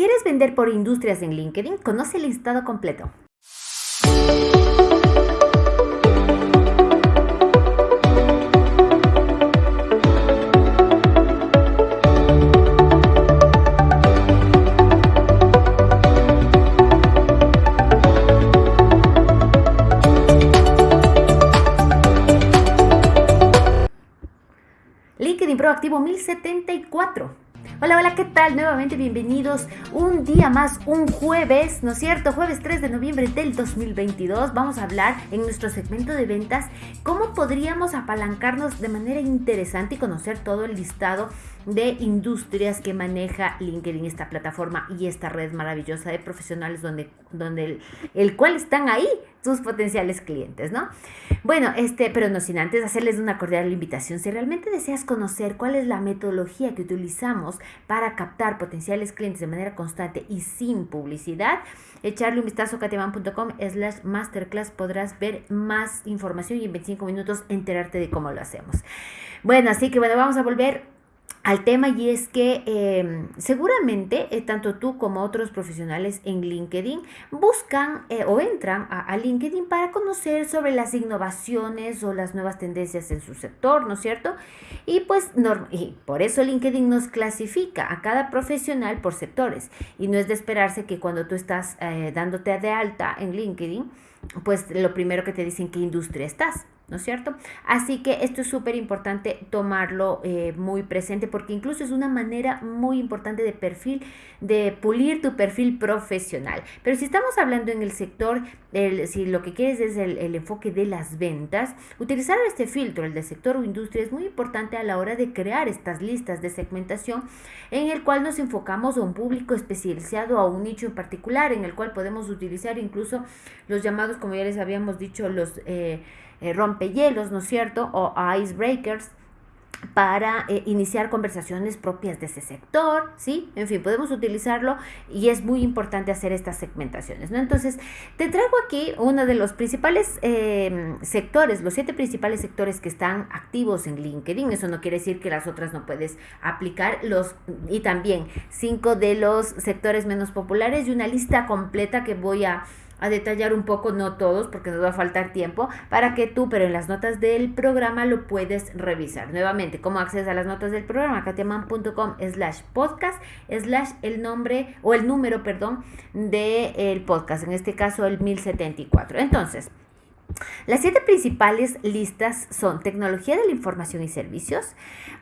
¿Quieres vender por industrias en LinkedIn? Conoce el listado completo. LinkedIn Proactivo 1074. Hola, hola, ¿qué tal? Nuevamente bienvenidos un día más, un jueves, ¿no es cierto? Jueves 3 de noviembre del 2022. Vamos a hablar en nuestro segmento de ventas cómo podríamos apalancarnos de manera interesante y conocer todo el listado de industrias que maneja LinkedIn, esta plataforma y esta red maravillosa de profesionales donde, donde el, el cual están ahí tus potenciales clientes, ¿no? Bueno, este, pero no sin antes hacerles una cordial invitación. Si realmente deseas conocer cuál es la metodología que utilizamos para captar potenciales clientes de manera constante y sin publicidad, echarle un vistazo a katiaman.com slash masterclass podrás ver más información y en 25 minutos enterarte de cómo lo hacemos. Bueno, así que bueno, vamos a volver al tema y es que em, seguramente eh, tanto tú como otros profesionales en LinkedIn buscan eh, o entran a, LinkedIn para conocer sobre las innovaciones o las nuevas tendencias en su sector, ¿no es cierto? Y pues y por eso LinkedIn nos clasifica a cada profesional por sectores y no es de esperarse que cuando tú estás eh, dándote de alta en LinkedIn, pues lo primero que te dicen qué industria estás. ¿No es cierto? Así que esto es súper importante tomarlo eh, muy presente porque incluso es una manera muy importante de perfil, de pulir tu perfil profesional. Pero si estamos hablando en el sector, si lo que quieres es el, el, enfoque de las ventas, utilizar este filtro, el del sector o industria, es muy importante a la hora de crear estas listas de segmentación en el cual nos enfocamos a un público especializado, a un nicho en particular, en el cual podemos utilizar incluso los llamados, como ya les habíamos dicho, los... Eh, eh, rompehielos, ¿no es cierto? O icebreakers para eh, iniciar conversaciones propias de ese sector, ¿sí? En fin, podemos utilizarlo y es muy importante hacer estas segmentaciones, ¿no? Entonces, te traigo aquí uno de los principales em, sectores, los siete principales sectores que están activos en LinkedIn. Eso no quiere decir que las otras no puedes aplicar, los, y también cinco de los sectores menos populares y una lista completa que voy a a detallar un poco, no todos, porque nos va a faltar tiempo, para que tú, pero en las notas del programa lo puedes revisar. Nuevamente, ¿cómo accedes a las notas del programa? katiaman.com slash podcast slash el nombre o el número, perdón, del el podcast, en este caso el 1074. Entonces, las siete principales listas son tecnología de la información y servicios,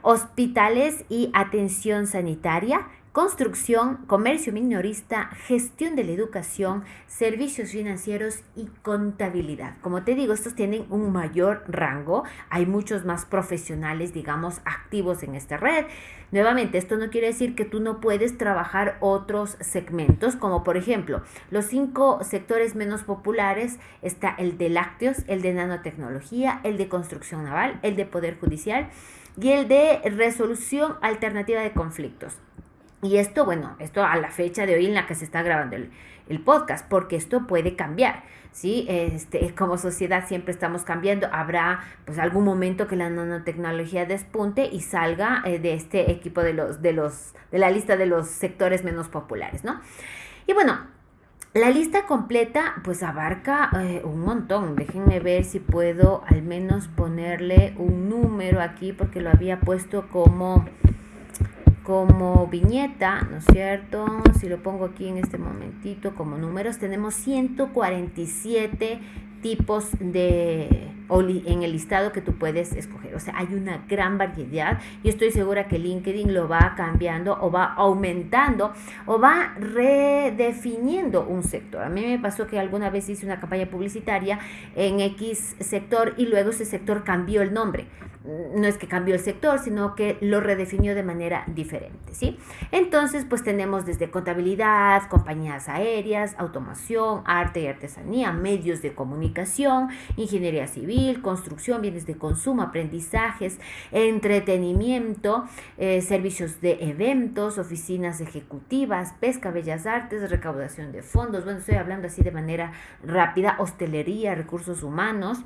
hospitales y atención sanitaria, construcción, comercio minorista, gestión de la educación, servicios financieros y contabilidad. Como te digo, estos tienen un mayor rango. Hay muchos más profesionales, digamos, activos en esta red. Nuevamente, esto no quiere decir que tú no puedes trabajar otros segmentos, como por ejemplo, los cinco sectores menos populares está el de lácteos, el de nanotecnología, el de construcción naval, el de poder judicial y el de resolución alternativa de conflictos. Y esto, bueno, esto a la fecha de hoy en la que se está grabando el, podcast, porque esto puede cambiar, ¿sí? Este, como sociedad siempre estamos cambiando, habrá pues algún momento que la nanotecnología despunte y salga eh, de este equipo de los, de los, de la lista de los sectores menos populares, ¿no? Y bueno, la lista completa pues abarca eh, un montón. Déjenme ver si puedo al menos ponerle un número aquí porque lo había puesto como como viñeta, ¿no es cierto? Si lo pongo aquí en este momentito como números, tenemos 147 tipos de en el listado que tú puedes escoger. O sea, hay una gran variedad y estoy segura que LinkedIn lo va cambiando o va aumentando o va redefiniendo un sector. A mí me pasó que alguna vez hice una campaña publicitaria en X sector y luego ese sector cambió el nombre no es que cambió el sector, sino que lo redefinió de manera diferente, ¿sí? Entonces, pues tenemos desde contabilidad, compañías aéreas, automación, arte y artesanía, medios de comunicación, ingeniería civil, construcción, bienes de consumo, aprendizajes, entretenimiento, eh, servicios de eventos, oficinas ejecutivas, pesca, bellas artes, recaudación de fondos, bueno, estoy hablando así de manera rápida, hostelería, recursos humanos,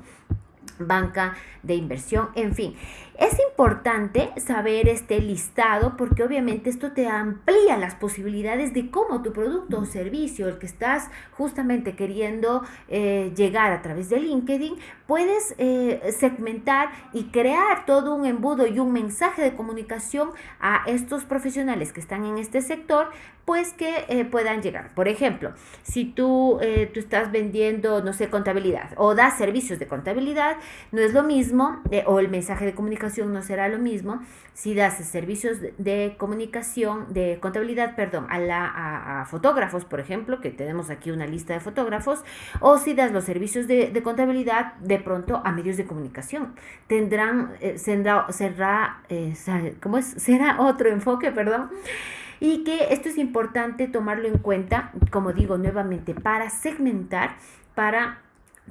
banca de inversión, en fin. Es importante saber este listado porque obviamente esto te amplía las posibilidades de cómo tu producto o servicio, el que estás justamente queriendo eh, llegar a través de LinkedIn, puedes eh, segmentar y crear todo un embudo y un mensaje de comunicación a estos profesionales que están en este sector, pues que eh, puedan llegar. Por ejemplo, si tú, tú estás vendiendo, no sé, contabilidad o das servicios de contabilidad, no es lo mismo, o el mensaje de comunicación no será lo mismo si das servicios de, comunicación, de contabilidad, perdón, a, la, a, fotógrafos, por ejemplo, que tenemos aquí una lista de fotógrafos, o si das los servicios de, contabilidad de pronto a medios de comunicación. Tendrán, eh, será, eh, ¿cómo es? Será otro enfoque, perdón y que esto es importante tomarlo en cuenta, como digo nuevamente, para segmentar, para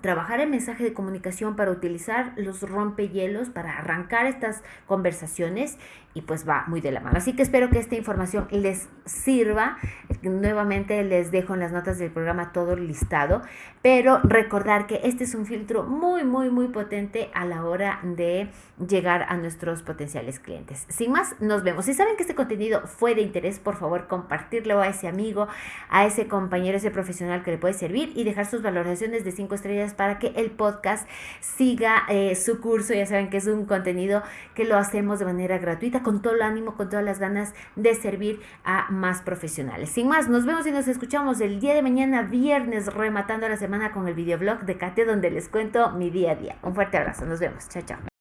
trabajar el mensaje de comunicación para utilizar los rompehielos, para arrancar estas conversaciones y pues va muy de la mano. Así que espero que esta información les sirva. Nuevamente les dejo en las notas del programa todo listado, pero recordar que este es un filtro muy, muy, muy potente a la hora de llegar a nuestros potenciales clientes. Sin más, nos vemos. Si saben que este contenido fue de interés, por favor compartirlo a ese amigo, a ese compañero, a ese profesional que le puede servir y dejar sus valoraciones de 5 estrellas para que el podcast siga eh, su curso. Ya saben que es un contenido que lo hacemos de manera gratuita con todo el ánimo, con todas las ganas de servir a más profesionales. Sin más, nos vemos y nos escuchamos el día de mañana, viernes, rematando la semana con el videoblog de Kate, donde les cuento mi día a día. Un fuerte abrazo, nos vemos. Chao, chao.